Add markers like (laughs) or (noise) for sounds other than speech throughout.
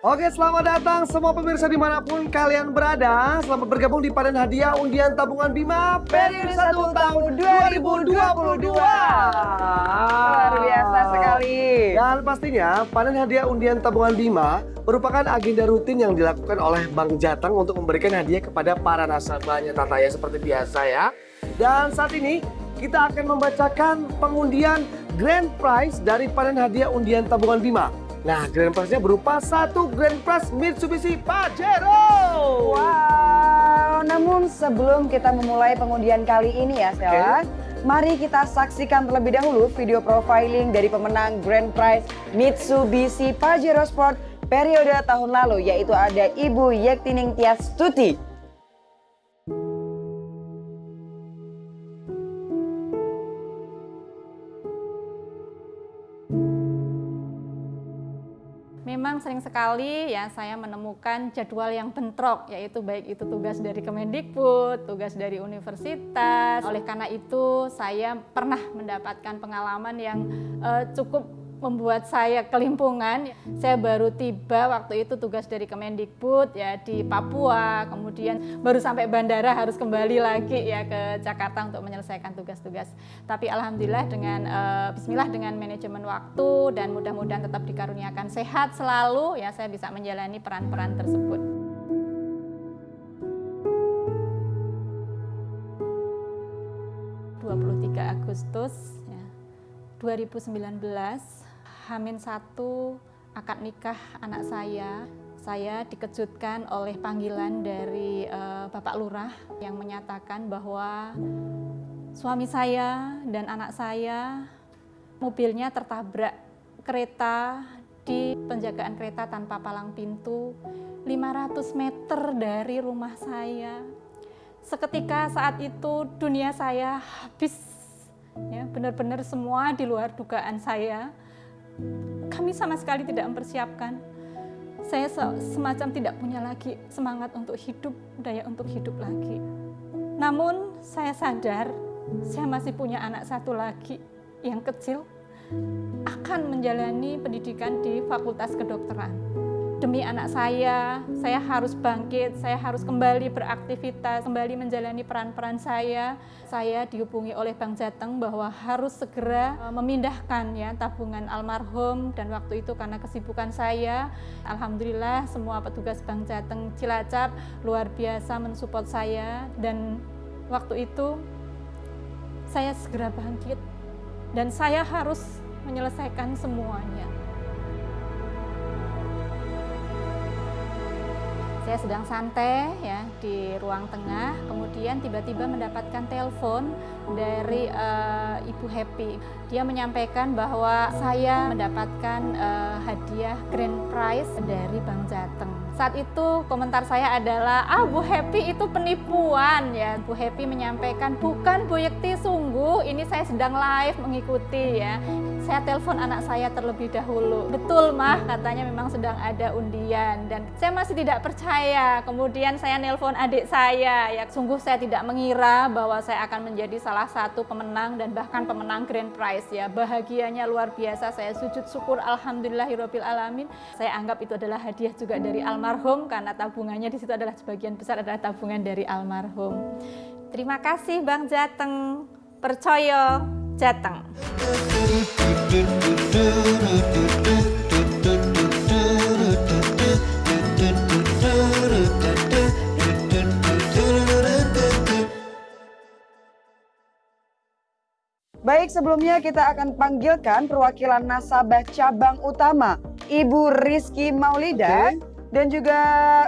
Oke, selamat datang semua pemirsa di mana pun kalian berada. Selamat bergabung di Panen Hadiah Undian Tabungan Bima periode 1 tahun 2022. Luar biasa sekali. Dan pastinya Panen Hadiah Undian Tabungan Bima merupakan agenda rutin yang dilakukan oleh Bank Jateng untuk memberikan hadiah kepada para nasabahnya Tata ya seperti biasa ya. Dan saat ini kita akan membacakan pengundian grand prize dari panen hadiah undian tabungan Bima. Nah, grand prize-nya berupa satu grand prize Mitsubishi Pajero. Wow, namun sebelum kita memulai pengundian kali ini ya Stella, mari kita saksikan terlebih dahulu video profiling dari pemenang grand prize Mitsubishi Pajero Sport periode tahun lalu yaitu ada Ibu Yektining Tias Tuti. Sering sekali ya saya menemukan jadwal yang bentrok yaitu baik itu tugas dari Kemendikbud, tugas dari universitas. Oleh karena itu saya pernah mendapatkan pengalaman yang uh, cukup membuat saya kelimpungan. Saya baru tiba waktu itu tugas dari Kemendikbud ya di Papua, kemudian baru sampai bandara harus kembali lagi ya ke Jakarta untuk menyelesaikan tugas-tugas. Tapi alhamdulillah dengan uh, bismillah dengan manajemen waktu dan mudah-mudahan tetap dikaruniakan sehat selalu ya saya bisa menjalani peran-peran tersebut. Agustus ya, 2019 Hamin satu akad nikah anak saya, saya dikejutkan oleh panggilan dari uh, Bapak Lurah yang menyatakan bahwa suami saya dan anak saya mobilnya tertabrak kereta di penjagaan kereta tanpa palang pintu 500 meter dari rumah saya. Seketika saat itu dunia saya habis, ya benar-benar semua di luar dugaan saya kami sama sekali tidak mempersiapkan. Saya semacam tidak punya lagi semangat untuk hidup, daya untuk hidup lagi. Namun saya sadar saya masih punya anak satu lagi yang kecil akan menjalani pendidikan di Fakultas Kedokteran demi anak saya, saya harus bangkit, saya harus kembali beraktivitas, kembali menjalani peran-peran saya. Saya dihubungi oleh Bank Jateng bahwa harus segera e, memindahkan ya tabungan almarhum dan waktu itu karena kesibukan saya, alhamdulillah semua petugas Bank Jateng Cilacap luar biasa mensupport saya dan waktu itu saya segera bangkit dan saya harus menyelesaikan semuanya. Saya sedang santai ya di ruang tengah, kemudian tiba-tiba mendapatkan telepon dari uh, Ibu Happy. Dia menyampaikan bahwa saya mendapatkan uh, hadiah grand prize dari Bank Jateng. Saat itu komentar saya adalah, ah Bu Happy itu penipuan ya. Bu Happy menyampaikan, bukan Bu Yekti sungguh, ini saya sedang live mengikuti ya. Saya telepon anak saya terlebih dahulu. Betul mah katanya memang sedang ada undian dan saya masih tidak percaya. Kemudian saya nelpon adik saya. Ya, sungguh saya tidak mengira bahwa saya akan menjadi salah satu pemenang dan bahkan pemenang grand prize ya. Bahagianya luar biasa. Saya sujud syukur alhamdulillahirabbil alamin. Saya anggap itu adalah hadiah juga dari almarhum karena tabungannya di situ adalah sebagian besar adalah tabungan dari almarhum. Terima kasih Bang Jateng. Percaya Jateng. Baik, sebelumnya kita akan panggilkan perwakilan nasabah cabang utama, Ibu Rizky Maulida, okay. Dan juga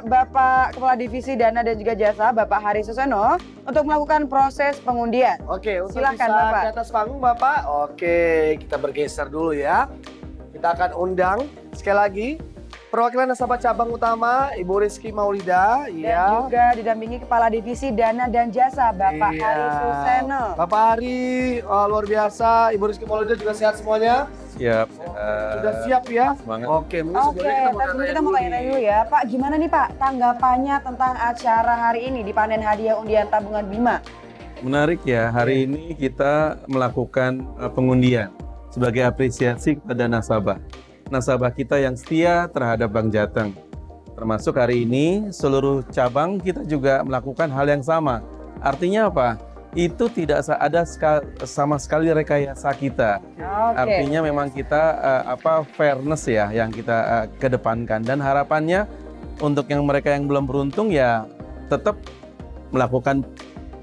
Bapak Kepala Divisi Dana dan juga Jasa, Bapak Hari Suseno, untuk melakukan proses pengundian. Oke, okay, Silahkan, bisa Bapak. ke atas panggung Bapak. Oke, kita bergeser dulu ya. Kita akan undang sekali lagi Perwakilan nasabah cabang utama Ibu Rizky Maulida, dan ya. juga didampingi Kepala Divisi Dana dan Jasa Bapak iya. Hari Suseno. Bapak Hari, oh, luar biasa. Ibu Rizky Maulida juga sehat semuanya. Siap. Uh, Sudah siap ya? Semangat. Oke, Oke, kita mau, tanya kita mau tanya dulu ya. Pak, gimana nih Pak tanggapannya tentang acara hari ini di panen hadiah undian tabungan Bima? Menarik ya, hari ini kita melakukan uh, pengundian sebagai apresiasi kepada nasabah nasabah kita yang setia terhadap Bank Jateng. Termasuk hari ini seluruh cabang kita juga melakukan hal yang sama. Artinya apa? Itu tidak ada ska- sama sekali rekayasa kita. Oke. Artinya memang kita eh, apa fairness ya yang kita eh, kedepankan dan harapannya untuk yang mereka yang belum beruntung ya tetap melakukan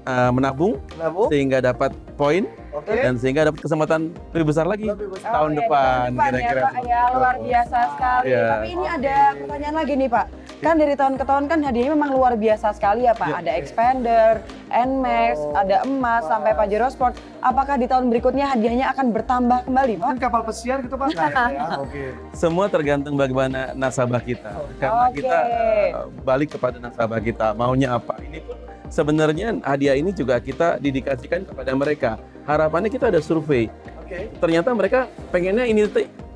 eh, menabung Bu. sehingga dapat poin Oke. dan sehingga dapat kesempatan lebih besar lagi Lebih besar. tahun Oke, depan tahun kira-kira. ya, ya luar biasa sekali. Iya. Tapi ini ada pertanyaan lagi nih Pak. Kan dari tahun ke tahun kan hadiahnya memang luar biasa sekali ya Pak. Iya. Ada expander, Nmax, ada emas sampai Pajero Sport. Apakah di tahun berikutnya hadiahnya akan bertambah kembali Pak? Kan kapal pesiar gitu Pak? Nah, (laughs) ya, Oke. Semua tergantung bagaimana nasabah kita. Karena Oke. kita eh, balik kepada nasabah kita maunya apa. Ini pun sebenarnya hadiah ini juga kita dedikasikan kepada mereka. Harapannya kita ada survei. Oke. Ternyata mereka pengennya ini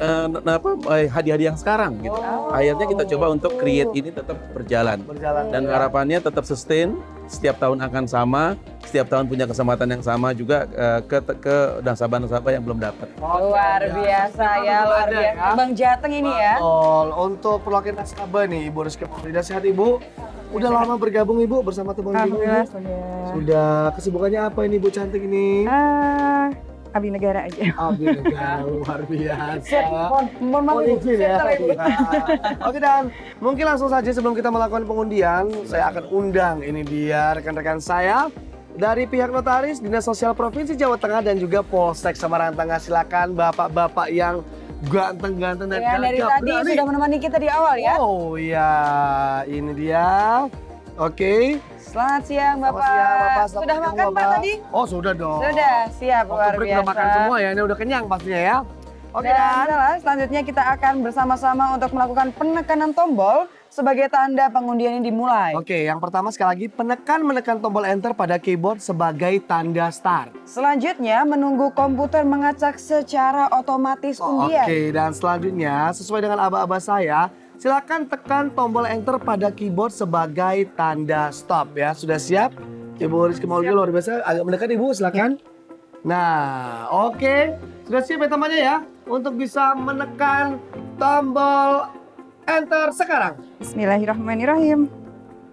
eh, na- apa eh, hadiah-hadiah yang sekarang gitu. Oh. Akhirnya kita coba untuk create ini tetap berjalan. Berjalan. Dan harapannya tetap sustain, setiap tahun akan sama, setiap tahun punya kesempatan yang sama juga eh, ke ke nasabah-nasabah yang belum dapat. Luar biasa ya, luar Ada biasa. ya. Bang Jateng ini ya. Betul. Untuk perwakilan nasabah nih, Ibu Rizky Maulida sehat Ibu? Udah lama bergabung Ibu bersama teman Ibu? Sudah. Sudah. Kesibukannya apa ini Ibu cantik ini? Ah, abdi negara aja. Abdi negara luar biasa. Mohon, maaf Ibu. ya. Oke dan mungkin langsung saja sebelum kita melakukan pengundian, saya akan undang ini dia rekan-rekan saya dari pihak notaris Dinas Sosial Provinsi Jawa Tengah dan juga Polsek Semarang Tengah. Silakan bapak-bapak yang ganteng-ganteng dan Ya, dari tadi berani. sudah menemani kita di awal ya. Oh iya, ini dia. Oke. Selamat siang Selamat Bapak. siang, Bapak. Selamat Sudah makan Pak Bapak. tadi? Oh sudah dong. Sudah, siap Waktu luar break biasa. udah makan semua ya, ini udah kenyang pastinya ya. Oke Dan dan adalah selanjutnya kita akan bersama-sama untuk melakukan penekanan tombol sebagai tanda pengundian ini dimulai. Oke, yang pertama sekali lagi penekan menekan tombol enter pada keyboard sebagai tanda start. Selanjutnya menunggu komputer mengacak secara otomatis undian. Oke, dan selanjutnya sesuai dengan aba-aba saya, silakan tekan tombol enter pada keyboard sebagai tanda stop ya. Sudah siap? Ibu Rizky Maulida luar biasa, agak mendekat Ibu, silakan. Nah, oke. Sudah siap ya temannya ya untuk bisa menekan tombol enter sekarang. Bismillahirrahmanirrahim.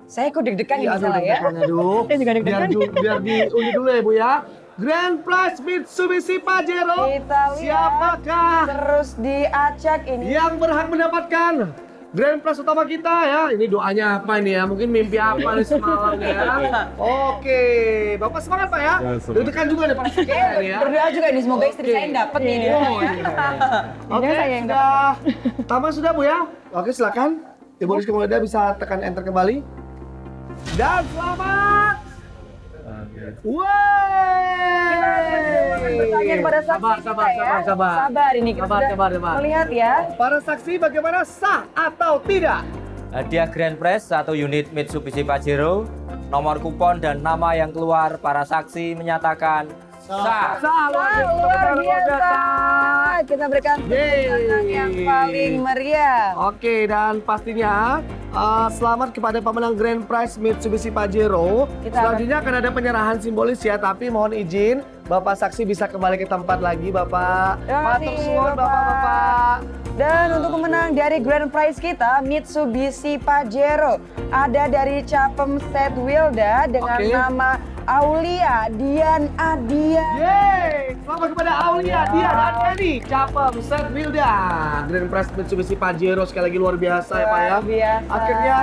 Saya kok deg-degan aduh, salah ya. deg-degan, aduh. (laughs) Saya juga biar, deg-degan. biar diundi (laughs) dulu ya Bu ya. Grand Prize Mitsubishi Pajero. Kita lihat Siapakah terus diacak ini. yang berhak mendapatkan Grand Prize utama kita ya? Ini doanya apa ini ya? Mungkin mimpi apa nih semalam ya? (laughs) Oke, Bapak semangat Pak ya? Ya. Deg-degan juga nih Pak ini ya. Berdoa juga nih semoga istri Oke. saya dapat ini. Oh, iya. Oke, saya yang sudah. Taman sudah Bu ya? Oke, silakan. Ibu Rizky Maulida bisa tekan enter kembali. Dan selamat. Wey. Bertanya kepada saksi Sabar, kita sabar, ya. sabar, sabar. Sabar ini kita Sabar, sudah sabar, sabar. melihat ya. Para saksi bagaimana sah atau tidak? Hadiah Grand Prize satu unit Mitsubishi Pajero, nomor kupon dan nama yang keluar para saksi menyatakan sah. Sah, luar biasa. Kita berikan tangan yang paling meriah. Oke, dan pastinya uh, selamat kepada pemenang Grand Prize Mitsubishi Pajero. Kita Selanjutnya akan ada penyerahan simbolis ya, tapi mohon izin Bapak saksi bisa kembali ke tempat lagi, Bapak. Matur suwun, Bapak. Bapak-bapak. Dan untuk pemenang dari Grand Prize kita, Mitsubishi Pajero. Ada dari Capem Set Wilda dengan Oke. nama Aulia Dian Adia. Yeay! Selamat kepada Aulia, dia dan Eni. Capem, Set Wilda. Grand Prize Mitsubishi Pajero sekali lagi luar biasa ya Pak ya. Luar biasa. Akhirnya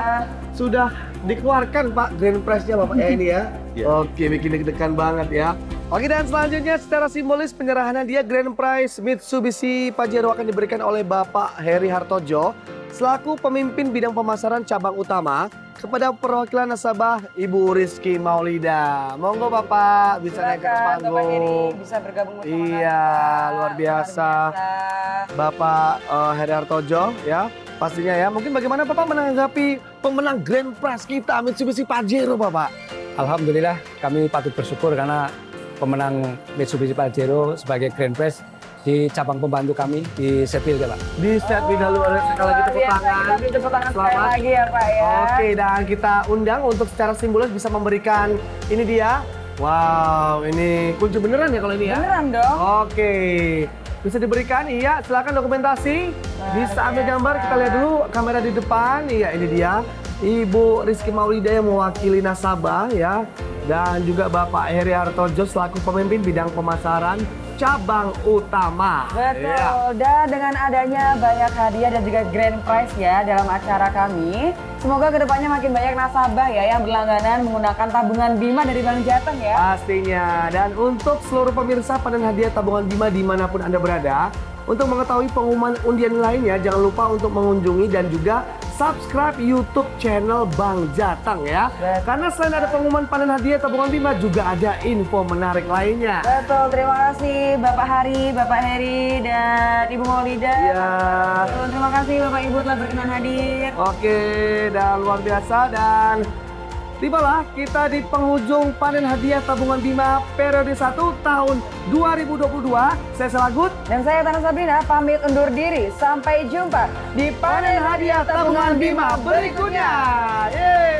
sudah dikeluarkan Pak Grand Prize-nya Bapak ya ini ya. Iya. (laughs) Oke, bikin deg-degan banget ya. Oke dan selanjutnya secara simbolis penyerahan hadiah Grand Prize Mitsubishi Pajero akan diberikan oleh Bapak Heri Hartojo selaku pemimpin bidang pemasaran cabang utama kepada perwakilan nasabah Ibu Rizky Maulida. Monggo Bapak bisa naik ke Silakan, Bapak Heri panggung. bisa bergabung bersama Iya, luar biasa. biasa. Bapak eh, Heri Hartojo ya pastinya ya. Mungkin bagaimana Bapak menanggapi pemenang Grand Prize kita Mitsubishi Pajero Bapak? Alhamdulillah kami patut bersyukur karena pemenang Mitsubishi Pajero sebagai Grand Prize di cabang pembantu kami di Setil ya Pak. Di set bina luar sekali lagi tepuk tangan. kita tepuk tangan sekali Selamat. lagi ya Pak ya. Oke dan kita undang untuk secara simbolis bisa memberikan ini dia. Wow ini kunci beneran ya kalau ini ya? Beneran dong. Oke. bisa diberikan. Iya, silakan dokumentasi. Bisa ambil gambar. Kita lihat dulu kamera di depan. Iya, ini dia. Ibu Rizky Maulida yang mewakili nasabah ya. Dan juga Bapak Heri Hartojo selaku pemimpin bidang pemasaran cabang utama. Betul. Iya. Dan dengan adanya banyak hadiah dan juga grand prize ya dalam acara kami, semoga ke depannya makin banyak nasabah ya yang berlangganan menggunakan tabungan Bima dari Bank Jateng ya. Pastinya. Dan untuk seluruh pemirsa panen hadiah tabungan Bima di mana pun Anda berada, untuk mengetahui pengumuman undian lainnya, jangan lupa untuk mengunjungi dan juga subscribe YouTube channel Bang Jateng ya. Betul. Karena selain ada pengumuman panen hadiah tabungan Bima, juga ada info menarik lainnya. Betul, terima kasih Bapak Hari, Bapak Heri, dan Ibu Maulida. Ya, Betul, Terima kasih Bapak Ibu telah berkenan hadir. oke dan luar biasa dan Tibalah kita di penghujung panen hadiah tabungan Bima periode 1 tahun 2022. Saya Selagut. Dan saya Tanah Sabrina pamit undur diri. Sampai jumpa di panen hadiah tabungan Bima berikutnya. Yeay!